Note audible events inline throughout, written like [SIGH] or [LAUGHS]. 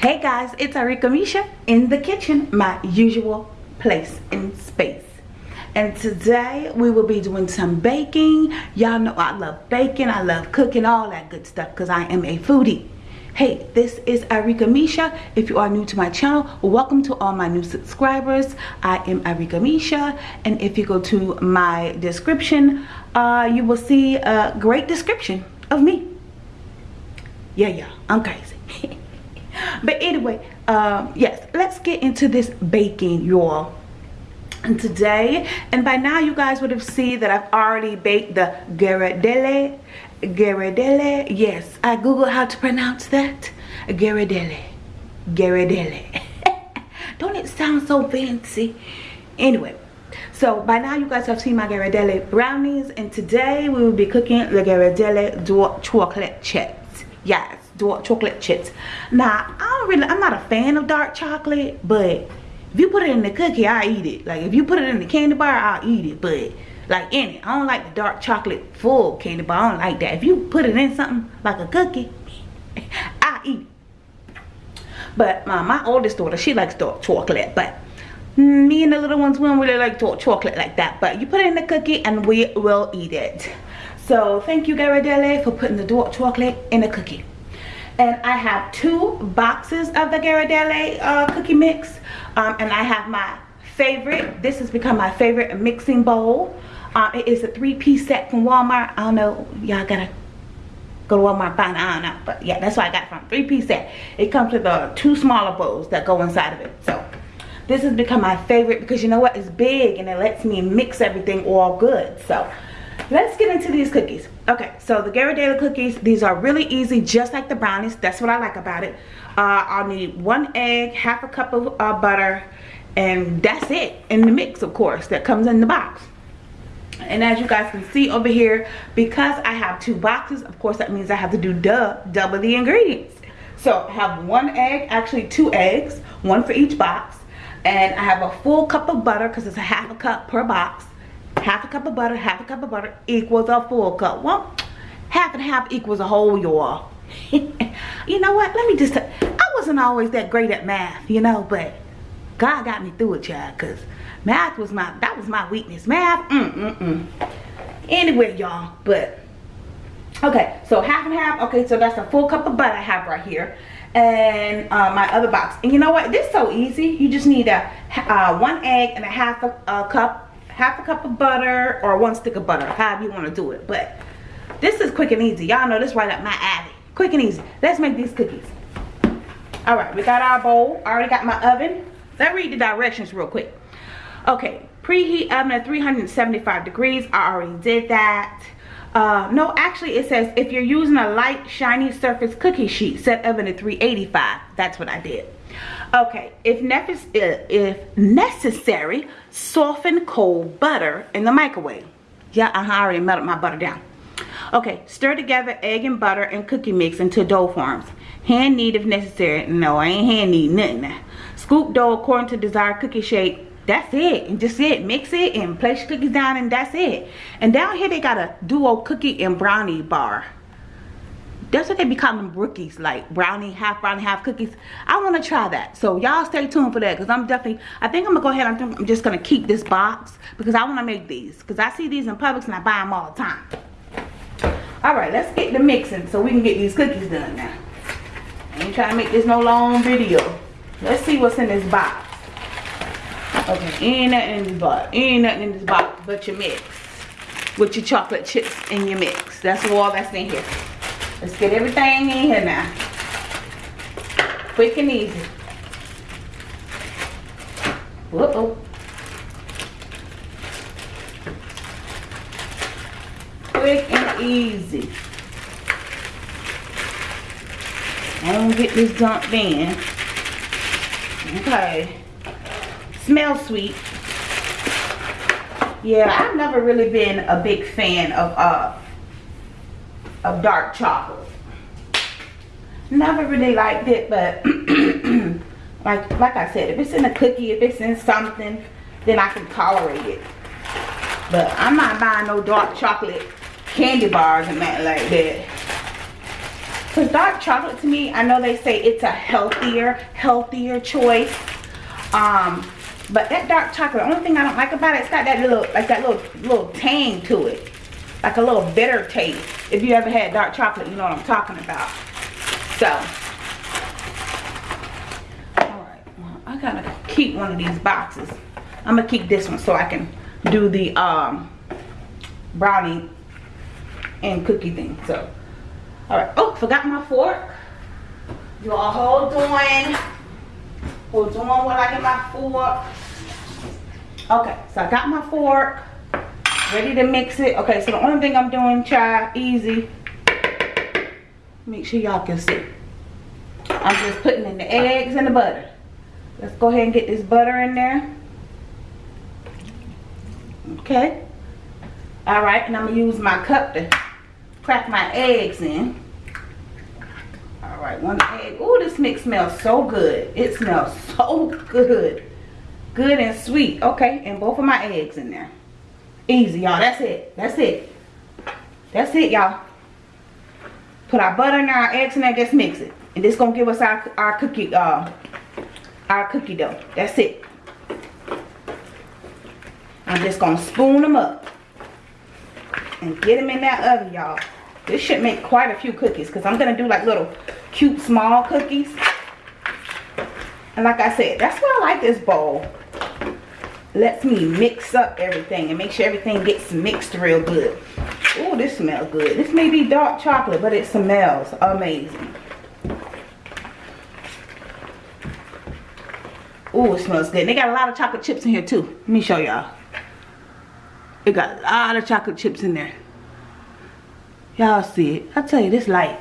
Hey guys, it's Arika Misha in the kitchen, my usual place in space. And today we will be doing some baking. Y'all know I love baking, I love cooking, all that good stuff because I am a foodie. Hey, this is Arika Misha. If you are new to my channel, welcome to all my new subscribers. I am Arika Misha and if you go to my description, uh, you will see a great description of me. Yeah, yeah, I'm crazy. [LAUGHS] [LAUGHS] but anyway um, yes let's get into this baking y'all. And today and by now you guys would have seen that I've already baked the Ghirardelli. Ghirardelli yes. I googled how to pronounce that. Ghirardelli. Ghirardelli. [LAUGHS] Don't it sound so fancy? Anyway so by now you guys have seen my Ghirardelli brownies and today we will be cooking the Ghirardelli chocolate chips. Yes chocolate chips. Now i don't really i'm not a fan of dark chocolate but if you put it in the cookie i eat it. Like if you put it in the candy bar i'll eat it. But like in it i don't like the dark chocolate full candy bar. I don't like that. If you put it in something like a cookie [LAUGHS] i eat it. But my, my oldest daughter she likes dark chocolate but me and the little ones we don't really like dark chocolate like that. But you put it in the cookie and we will eat it. So thank you Ghirardelli for putting the dark chocolate in the cookie and I have two boxes of the Ghirardelli uh, cookie mix. Um, and I have my favorite. This has become my favorite mixing bowl. Uh, it is a three-piece set from Walmart. I don't know y'all gotta go to Walmart find I don't know but yeah that's why I got it from three-piece set. It comes with uh, two smaller bowls that go inside of it. So this has become my favorite because you know what? It's big and it lets me mix everything all good. So let's get into these cookies. Okay so the Ghirardelli cookies these are really easy just like the brownies. That's what I like about it. Uh, I'll need one egg half a cup of uh, butter and that's it in the mix of course that comes in the box. And as you guys can see over here because I have two boxes of course that means I have to do duh, double the ingredients. So I have one egg actually two eggs one for each box and I have a full cup of butter because it's a half a cup per box half a cup of butter half a cup of butter equals a full cup. Well half and half equals a whole y'all. [LAUGHS] You know what? Let me just i wasn't always that great at math you know but god got me through it child because math was my that was my weakness. Math mm mm mm anyway y'all but okay so half and half okay so that's a full cup of butter i have right here and uh, my other box. And you know what? This is so easy. You just need a uh, one egg and a half a, a cup half a cup of butter or one stick of butter however you want to do it but this is quick and easy. Y'all know this right up my alley. Quick and easy. Let's make these cookies. All right we got our bowl. I already got my oven. Let's read the directions real quick. Okay preheat oven at 375 degrees. I already did that. Uh, no actually it says if you're using a light shiny surface cookie sheet set oven at 385 that's what i did Okay, if, uh, if necessary, soften cold butter in the microwave. Yeah, uh-huh, I already melted my butter down. Okay, stir together egg and butter and cookie mix into dough forms. Hand knead if necessary. No, I ain't hand knead nothing. Scoop dough according to desired cookie shape. That's it. And just it. Mix it and place cookies down and that's it. And down here they got a duo cookie and brownie bar that's what they be calling brookies like brownie half brownie half cookies. I want to try that. So y'all stay tuned for that because i'm definitely i think i'm gonna go ahead I'm, I'm just gonna keep this box because i want to make these because i see these in Publix and i buy them all the time. All right let's get the mixing so we can get these cookies done now. I ain't trying to make this no long video. Let's see what's in this box. Okay ain't nothing in this box ain't nothing in this box but your mix with your chocolate chips in your mix. That's all that's in here Let's get everything in here now. Quick and easy. Uh-oh. Quick and easy. I'm gonna get this dumped in. Okay. Smells sweet. Yeah, I've never really been a big fan of uh of dark chocolate. Never really liked it, but [CLEARS THROAT] like like I said, if it's in a cookie, if it's in something, then I can tolerate it. But I'm not buying no dark chocolate candy bars and that like that. Because dark chocolate to me, I know they say it's a healthier, healthier choice. Um, but that dark chocolate, the only thing I don't like about it, it's got that little, like that little, little tang to it. Like a little bitter taste. If you ever had dark chocolate, you know what I'm talking about. So, alright, well, I gotta keep one of these boxes. I'm gonna keep this one so I can do the um, brownie and cookie thing. So, alright. Oh, forgot my fork. You all hold on. Hold on while I get my fork. Okay, so I got my fork. Ready to mix it. Okay, so the only thing I'm doing, try easy. Make sure y'all can see. I'm just putting in the eggs and the butter. Let's go ahead and get this butter in there. Okay. All right, and I'm gonna use my cup to crack my eggs in. All right, one egg. Oh, this mix smells so good. It smells so [LAUGHS] good. Good and sweet. Okay, and both of my eggs in there. Easy, y'all. That's it. That's it. That's it, y'all. Put our butter there, our eggs in there, just mix it. And this gonna give us our, our cookie, uh, our cookie dough. That's it. I'm just gonna spoon them up and get them in that oven, y'all. This should make quite a few cookies because I'm gonna do like little cute small cookies. And like I said, that's why I like this bowl. Lets me mix up everything and make sure everything gets mixed real good. Oh, this smells good. This may be dark chocolate, but it smells amazing. Oh, it smells good. They got a lot of chocolate chips in here too. Let me show y'all. It got a lot of chocolate chips in there. Y'all see it. I tell you, this light.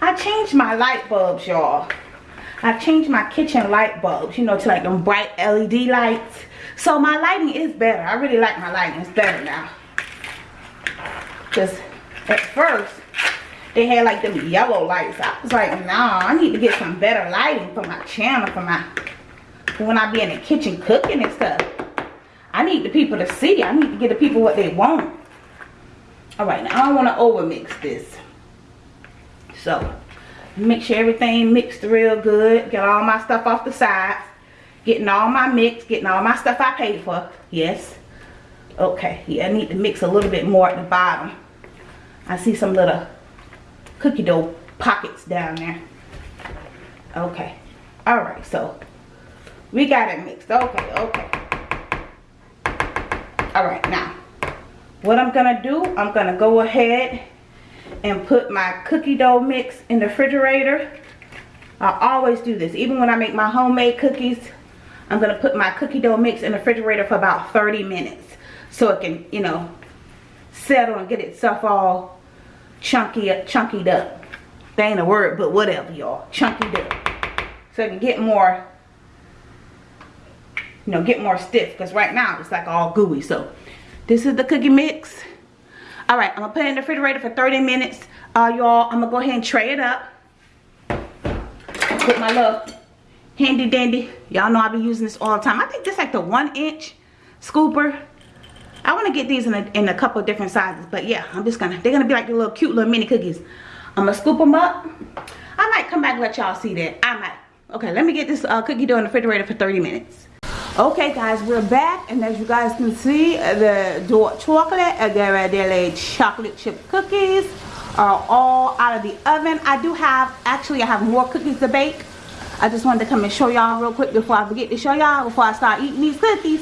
I changed my light bulbs, y'all. I changed my kitchen light bulbs, you know, to like them bright LED lights. So my lighting is better. I really like my lighting. It's better now. Because at first, they had like them yellow lights. I was like, nah, I need to get some better lighting for my channel, for my, when I be in the kitchen cooking and stuff. I need the people to see. I need to get the people what they want. All right, now I don't want to over mix this. So, make sure everything mixed real good. Get all my stuff off the sides. Getting all my mix. Getting all my stuff I paid for. Yes. Okay, yeah, I need to mix a little bit more at the bottom. I see some little cookie dough pockets down there. Okay. All right, so we got it mixed. Okay, okay all right now what i'm gonna do i'm gonna go ahead and put my cookie dough mix in the refrigerator i always do this even when i make my homemade cookies i'm gonna put my cookie dough mix in the refrigerator for about 30 minutes so it can you know settle and get itself all chunky chunkied up that ain't a word but whatever y'all chunky up so it can get more you know, get more stiff. Because right now it's like all gooey. So this is the cookie mix. All right, I'm to put it in the refrigerator for 30 minutes. Uh, Y'all, I'm to go ahead and tray it up. Put my little handy dandy. Y'all know I be using this all the time. I think this like the one inch scooper. I want to get these in a, in a couple different sizes. But yeah, I'm just to, they're to be like the little cute little mini cookies. I'm to scoop them up. I might come back and let y'all see that. I might. Okay, let me get this uh, cookie dough in the refrigerator for 30 minutes okay guys we're back and as you guys can see the dark chocolate uh, and chocolate chip cookies are all out of the oven. I do have actually i have more cookies to bake. I just wanted to come and show y'all real quick before i forget to show y'all before i start eating these cookies.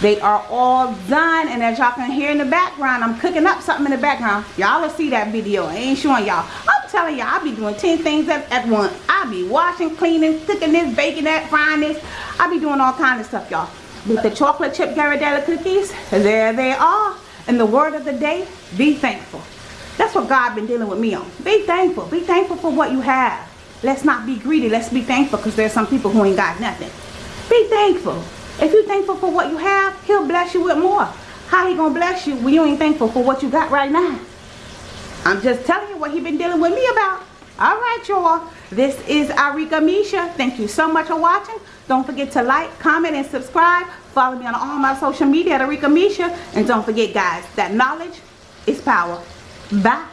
They are all done and as y'all can hear in the background i'm cooking up something in the background. Y'all will see that video. I ain't showing y'all telling y'all i'll be doing 10 things at, at once i'll be washing cleaning cooking this baking that frying this I be doing all kind of stuff, y'all. With the chocolate chip Ghirardelli cookies, there they are. And the word of the day, be thankful. That's what God been dealing with me on. Be thankful. Be thankful for what you have. Let's not be greedy. Let's be thankful because there's some people who ain't got nothing. Be thankful. If you're thankful for what you have, he'll bless you with more. How he gonna bless you when you ain't thankful for what you got right now? I'm just telling you what he been dealing with me about. All right, y'all. This is Arika Misha. Thank you so much for watching. Don't forget to like, comment, and subscribe. Follow me on all my social media at Arika Misha. And don't forget, guys, that knowledge is power. Bye.